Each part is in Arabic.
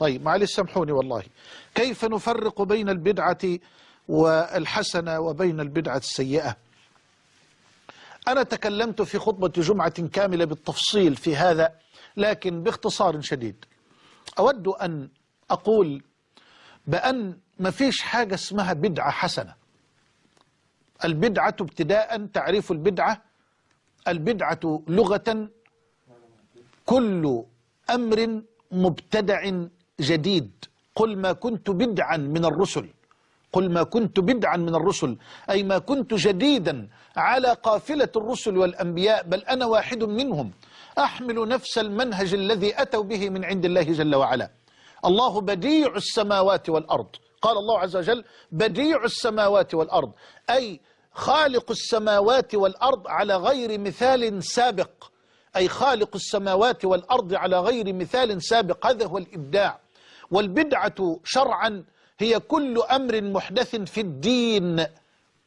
طيب معلش سامحوني والله. كيف نفرق بين البدعة والحسنة وبين البدعة السيئة؟ أنا تكلمت في خطبة جمعة كاملة بالتفصيل في هذا لكن باختصار شديد. أود أن أقول بأن ما فيش حاجة اسمها بدعة حسنة. البدعة ابتداء تعريف البدعة البدعة لغة كل أمر مبتدع جديد. قل ما كنت بدعا من الرسل. قل ما كنت بدعا من الرسل. أي ما كنت جديدا على قافلة الرسل والأنبياء بل أنا واحد منهم. أحمل نفس المنهج الذي أتوا به من عند الله جل وعلا. الله بديع السماوات والأرض. قال الله عز وجل بديع السماوات والأرض. أي خالق السماوات والأرض على غير مثال سابق. أي خالق السماوات والأرض على غير مثال سابق. هذا هو الإبداع. والبدعة شرعا هي كل أمر محدث في الدين.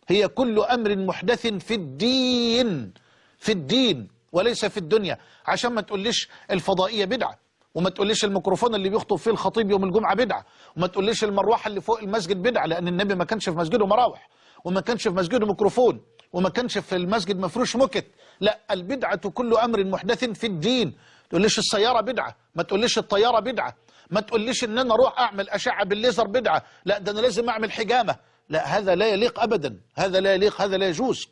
هي كل أمر محدث في الدين. في الدين وليس في الدنيا. عشان ما تقوليش الفضائية بدعة وما تقوليش الميكروفون اللي بيخطب فيه الخطيب يوم الجمعة بدعة وما تقوليش المروحة اللي فوق المسجد بدعة لأن النبي ما كانش في مسجده مراوح وما كانش في مسجده ميكروفون وما كانش في المسجد مفروش مكت لا البدعة كل أمر محدث في الدين. تقوليش السيارة بدعة ما تقوليش الطيارة بدعة. ما تقوليش إن أنا أروح أعمل أشعة بالليزر بدعة. لا ده أنا لازم أعمل حجامة. لا هذا لا يليق ابدا. هذا لا يليق هذا لا يجوز.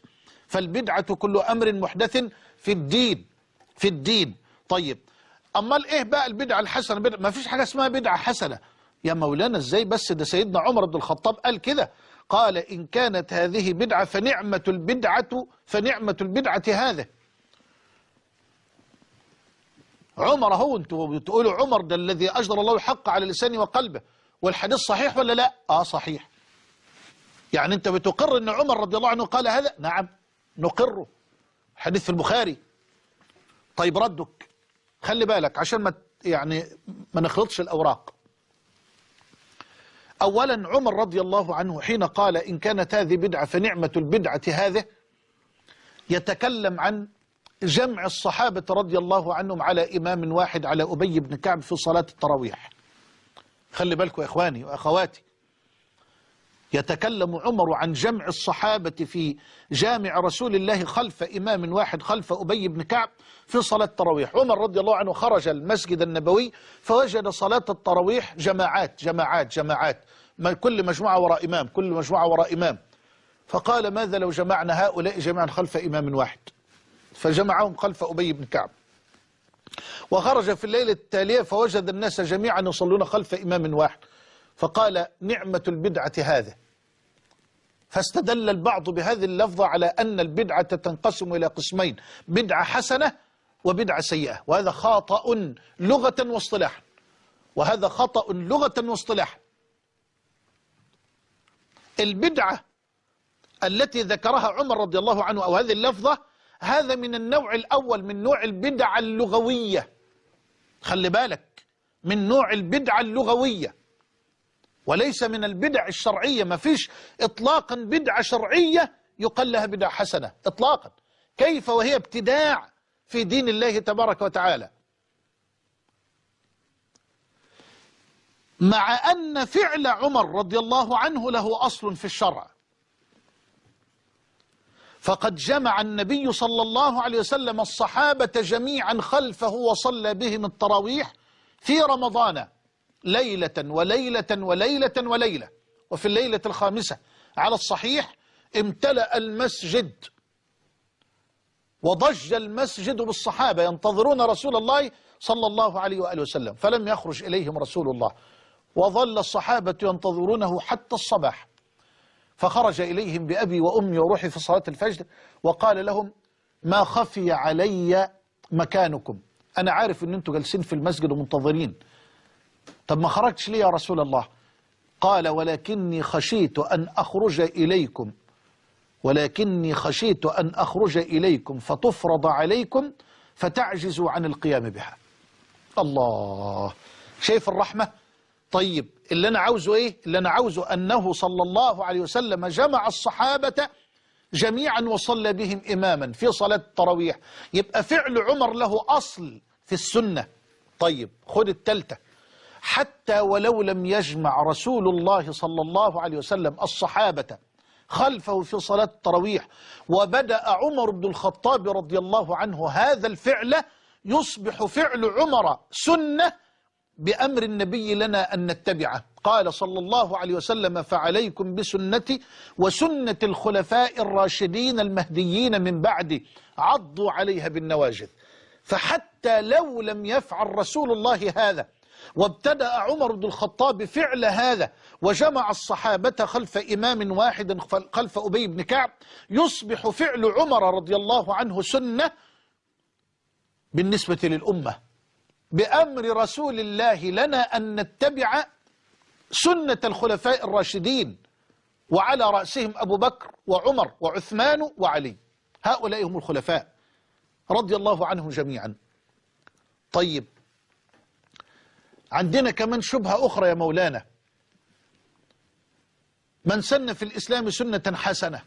فالبدعة كل أمر محدث في الدين في الدين. طيب أمال إيه بقى البدعة الحسنة؟ بدعة ما فيش حاجة اسمها بدعة حسنة. يا مولانا إزاي بس؟ ده سيدنا عمر بن الخطاب قال كده. قال إن كانت هذه بدعة فنعمة البدعة فنعمة البدعة هذا عمر هو أنتوا بتقولوا عمر ده الذي أجدر الله الحق على لسانه وقلبه والحديث صحيح ولا لا؟ آه صحيح. يعني أنت بتقر أن عمر رضي الله عنه قال هذا؟ نعم نقره حديث في البخاري. طيب ردك. خلي بالك عشان ما يعني ما نخلطش الأوراق. أولا عمر رضي الله عنه حين قال إن كانت هذه بدعة فنعمة البدعة هذه يتكلم عن جمع الصحابة رضي الله عنهم على إمام واحد على أبي بن كعب في صلاة التراويح. خلي بالكم يا إخواني وأخواتي. يتكلم عمر عن جمع الصحابة في جامع رسول الله خلف إمام واحد خلف أبي بن كعب في صلاة التراويح. عمر رضي الله عنه خرج المسجد النبوي فوجد صلاة التراويح جماعات جماعات جماعات. كل مجموعة وراء إمام كل مجموعة وراء إمام. فقال ماذا لو جمعنا هؤلاء جميعا خلف إمام واحد؟ فجمعهم خلف أبي بن كعب. وخرج في الليلة التالية فوجد الناس جميعا يصلون خلف إمام واحد. فقال نعمة البدعة هذا فاستدل البعض بهذه اللفظة على أن البدعة تنقسم إلى قسمين بدعة حسنة وبدعة سيئة. وهذا خطأ لغة واصطلاحا وهذا خطأ لغة واصطلاحا البدعة التي ذكرها عمر رضي الله عنه أو هذه اللفظة هذا من النوع الأول من نوع البدع اللغوية. خلي بالك من نوع البدعة اللغوية. وليس من البدع الشرعية. ما فيش إطلاقا بدعة شرعية يقال لها بدعة حسنة إطلاقا. كيف وهي ابتداع في دين الله تبارك وتعالى؟ مع أن فعل عمر رضي الله عنه له أصل في الشرع. فقد جمع النبي صلى الله عليه وسلم الصحابة جميعا خلفه وصلى بهم التراويح في رمضان ليلة وليلة وليلة وليلة. وفي الليلة الخامسة على الصحيح امتلأ المسجد وضج المسجد بالصحابة ينتظرون رسول الله صلى الله عليه وآله وسلم فلم يخرج إليهم رسول الله. وظل الصحابة ينتظرونه حتى الصباح. فخرج إليهم بأبي وأمي وروحي في صلاة الفجر وقال لهم ما خفي علي مكانكم. أنا عارف أن أنتم جالسين في المسجد ومنتظرين. طب ما خرجتش ليه يا رسول الله؟ قال ولكني خشيت أن أخرج إليكم. ولكني خشيت أن أخرج إليكم فتفرض عليكم فتعجزوا عن القيام بها. الله! شايف الرحمة؟ طيب اللي أنا عاوزه إيه؟ اللي أنا عاوزه أنه صلى الله عليه وسلم جمع الصحابة جميعا وصلى بهم إماما في صلاة التراويح. يبقى فعل عمر له أصل في السنة. طيب خد التالتة. حتى ولو لم يجمع رسول الله صلى الله عليه وسلم الصحابة خلفه في صلاة التراويح وبدأ عمر بن الخطاب رضي الله عنه هذا الفعل يصبح فعل عمر سنة بأمر النبي لنا أن نتبعه. قال صلى الله عليه وسلم فعليكم بسنتي وسنة الخلفاء الراشدين المهديين من بعدي. عضوا عليها بالنواجذ. فحتى لو لم يفعل رسول الله هذا وابتدأ عمر بن الخطاب فعل هذا وجمع الصحابة خلف إمام واحد خلف أبي بن كعب يصبح فعل عمر رضي الله عنه سنة بالنسبة للأمة. بأمر رسول الله لنا أن نتبع سنة الخلفاء الراشدين وعلى رأسهم أبو بكر وعمر وعثمان وعلي. هؤلاء هم الخلفاء. رضي الله عنهم جميعا. طيب. عندنا كمان شبهة أخرى يا مولانا. من سن في الإسلام سنة حسنة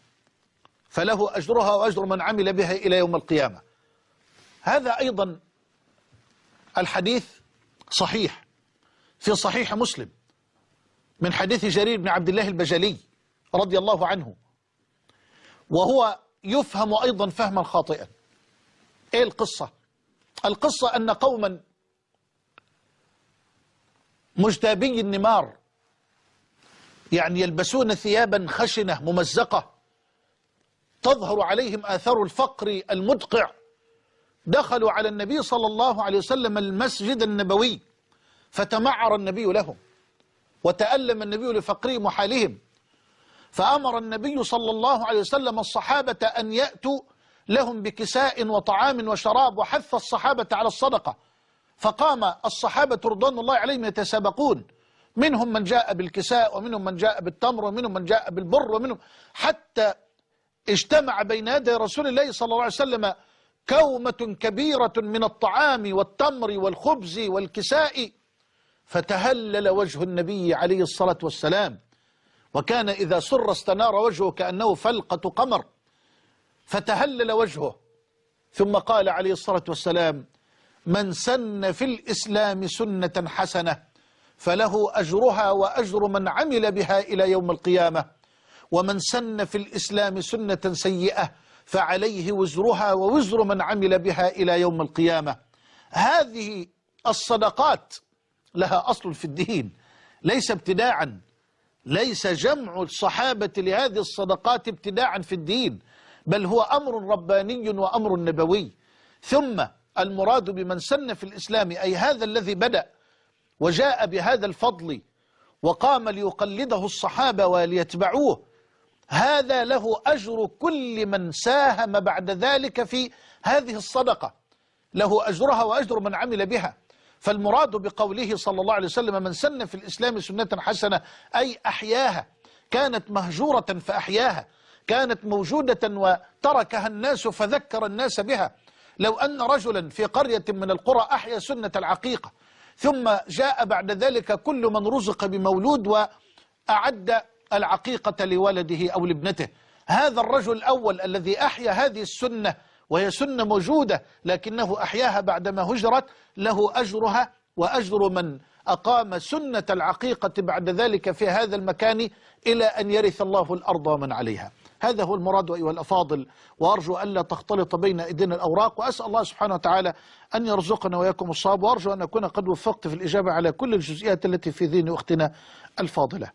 فله أجرها وأجر من عمل بها إلى يوم القيامة. هذا أيضا الحديث صحيح في صحيح مسلم من حديث جرير بن عبد الله البجلي رضي الله عنه وهو يفهم أيضا فهما خاطئا. إيه القصة؟ القصة أن قوما مجتابي النمار يعني يلبسون ثيابا خشنة ممزقة تظهر عليهم آثار الفقر المدقع دخلوا على النبي صلى الله عليه وسلم المسجد النبوي فتمعر النبي لهم وتألم النبي لفقرهم وحالهم فأمر النبي صلى الله عليه وسلم الصحابة أن يأتوا لهم بكساء وطعام وشراب وحث الصحابة على الصدقة. فقام الصحابة رضوان الله عليهم يتسابقون. منهم من جاء بالكساء ومنهم من جاء بالتمر ومنهم من جاء بالبر ومنهم حتى اجتمع بين يدي رسول الله صلى الله عليه وسلم كومة كبيرة من الطعام والتمر والخبز والكساء فتهلل وجه النبي عليه الصلاة والسلام. وكان إذا سر استنار وجهه كأنه فلقة قمر فتهلل وجهه. ثم قال عليه الصلاة والسلام من سن في الإسلام سنة حسنة فله أجرها وأجر من عمل بها إلى يوم القيامة. ومن سن في الإسلام سنة سيئة فعليه وزرها ووزر من عمل بها إلى يوم القيامة. هذه الصدقات لها أصل في الدين ليس ابتداعا ليس جمع الصحابة لهذه الصدقات ابتداعا في الدين بل هو أمر رباني وأمر نبوي. ثم المراد بمن سن في الإسلام أي هذا الذي بدأ وجاء بهذا الفضل وقام ليقلده الصحابة وليتبعوه هذا له أجر كل من ساهم بعد ذلك في هذه الصدقة. له أجرها وأجر من عمل بها. فالمراد بقوله صلى الله عليه وسلم من سن في الإسلام سنة حسنة أي أحياها كانت مهجورة فأحياها كانت موجودة وتركها الناس فذكر الناس بها. لو أن رجلا في قرية من القرى أحيا سنة العقيقة ثم جاء بعد ذلك كل من رزق بمولود وأعد العقيقة لولده أو لابنته. هذا الرجل الأول الذي أحيا هذه السنة وهي سنة موجودة لكنه أحياها بعدما هجرت له أجرها وأجر من أقام سنة العقيقة بعد ذلك في هذا المكان إلى أن يرث الله الأرض ومن عليها. هذا هو المراد أيها الأفاضل وأرجو ألا تختلط بين أيدينا الأوراق وأسأل الله سبحانه وتعالى أن يرزقنا وإياكم الصواب وأرجو أن أكون قد وفقت في الإجابة على كل الجزئيات التي في ذهن أختنا الفاضلة.